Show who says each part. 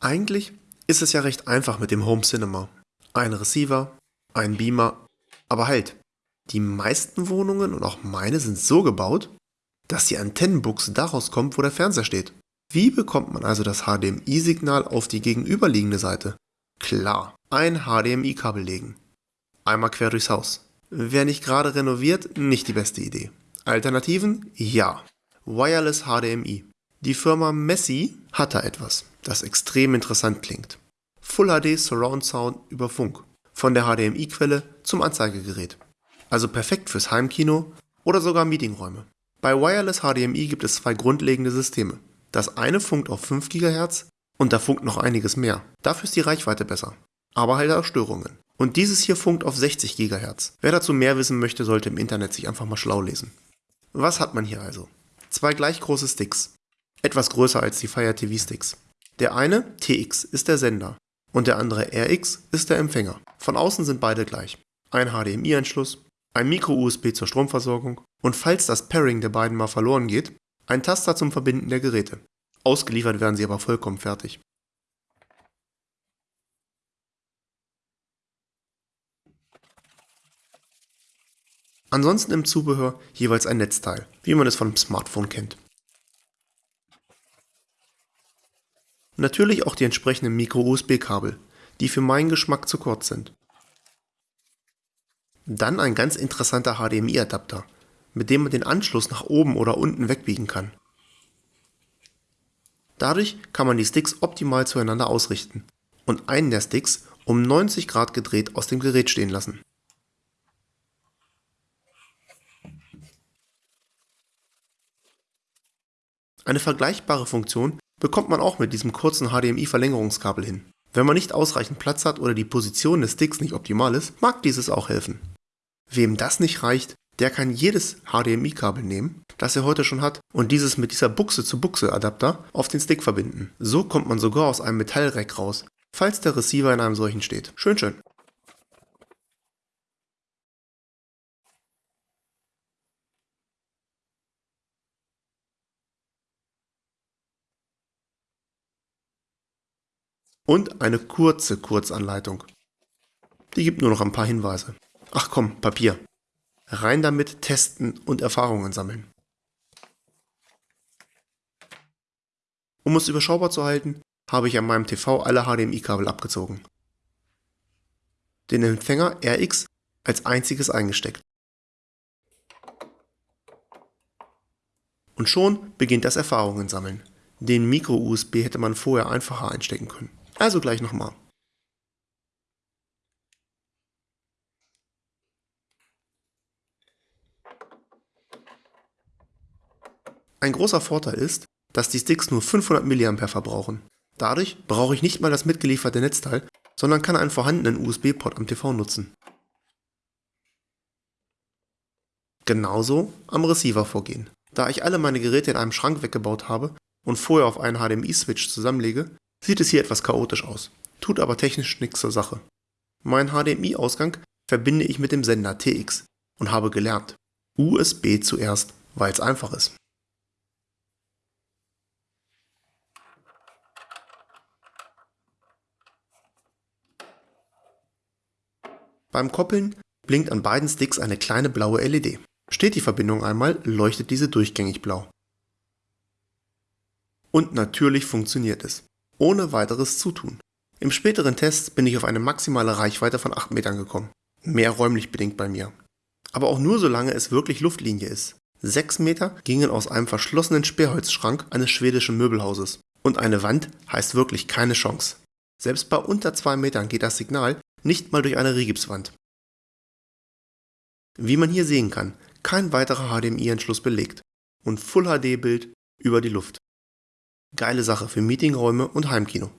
Speaker 1: Eigentlich ist es ja recht einfach mit dem Home Cinema. Ein Receiver, ein Beamer, aber halt, die meisten Wohnungen und auch meine sind so gebaut, dass die Antennenbuchse daraus kommt, wo der Fernseher steht. Wie bekommt man also das HDMI-Signal auf die gegenüberliegende Seite? Klar, ein HDMI-Kabel legen. Einmal quer durchs Haus. Wer nicht gerade renoviert, nicht die beste Idee. Alternativen? Ja. Wireless HDMI. Die Firma Messi hat da etwas, das extrem interessant klingt. Full HD Surround Sound über Funk. Von der HDMI-Quelle zum Anzeigegerät. Also perfekt fürs Heimkino oder sogar Meetingräume. Bei Wireless HDMI gibt es zwei grundlegende Systeme. Das eine funkt auf 5 GHz und da funkt noch einiges mehr. Dafür ist die Reichweite besser. Aber halt auch Störungen. Und dieses hier funkt auf 60 GHz. Wer dazu mehr wissen möchte, sollte im Internet sich einfach mal schlau lesen. Was hat man hier also? Zwei gleich große Sticks. Etwas größer als die Fire TV Sticks. Der eine, TX, ist der Sender und der andere RX ist der Empfänger. Von außen sind beide gleich. Ein HDMI-Anschluss, ein Micro-USB zur Stromversorgung und falls das Pairing der beiden mal verloren geht, ein Taster zum Verbinden der Geräte. Ausgeliefert werden sie aber vollkommen fertig. Ansonsten im Zubehör jeweils ein Netzteil, wie man es von einem Smartphone kennt. Natürlich auch die entsprechenden Micro-USB-Kabel, die für meinen Geschmack zu kurz sind. Dann ein ganz interessanter HDMI-Adapter, mit dem man den Anschluss nach oben oder unten wegbiegen kann. Dadurch kann man die Sticks optimal zueinander ausrichten und einen der Sticks um 90 Grad gedreht aus dem Gerät stehen lassen. Eine vergleichbare Funktion bekommt man auch mit diesem kurzen HDMI-Verlängerungskabel hin. Wenn man nicht ausreichend Platz hat oder die Position des Sticks nicht optimal ist, mag dieses auch helfen. Wem das nicht reicht, der kann jedes HDMI-Kabel nehmen, das er heute schon hat, und dieses mit dieser Buchse-zu-Buchse-Adapter auf den Stick verbinden. So kommt man sogar aus einem Metallrack raus, falls der Receiver in einem solchen steht. Schön, schön. Und eine kurze Kurzanleitung. Die gibt nur noch ein paar Hinweise. Ach komm, Papier. Rein damit, testen und Erfahrungen sammeln. Um es überschaubar zu halten, habe ich an meinem TV alle HDMI-Kabel abgezogen. Den Empfänger RX als einziges eingesteckt. Und schon beginnt das Erfahrungen sammeln. Den Micro-USB hätte man vorher einfacher einstecken können. Also gleich nochmal. Ein großer Vorteil ist, dass die Sticks nur 500 mA verbrauchen. Dadurch brauche ich nicht mal das mitgelieferte Netzteil, sondern kann einen vorhandenen USB-Port am TV nutzen. Genauso am Receiver vorgehen. Da ich alle meine Geräte in einem Schrank weggebaut habe und vorher auf einen HDMI-Switch zusammenlege, sieht es hier etwas chaotisch aus, tut aber technisch nichts zur Sache. Meinen HDMI-Ausgang verbinde ich mit dem Sender TX und habe gelernt, USB zuerst, weil es einfach ist. Beim Koppeln blinkt an beiden Sticks eine kleine blaue LED. Steht die Verbindung einmal, leuchtet diese durchgängig blau. Und natürlich funktioniert es, ohne weiteres Zutun. Im späteren Test bin ich auf eine maximale Reichweite von 8 Metern gekommen. Mehr räumlich bedingt bei mir. Aber auch nur solange es wirklich Luftlinie ist. 6 Meter gingen aus einem verschlossenen Sperrholzschrank eines schwedischen Möbelhauses. Und eine Wand heißt wirklich keine Chance. Selbst bei unter 2 Metern geht das Signal nicht mal durch eine Rigipswand. Wie man hier sehen kann, kein weiterer HDMI-Anschluss belegt und Full-HD-Bild über die Luft. Geile Sache für Meetingräume und Heimkino.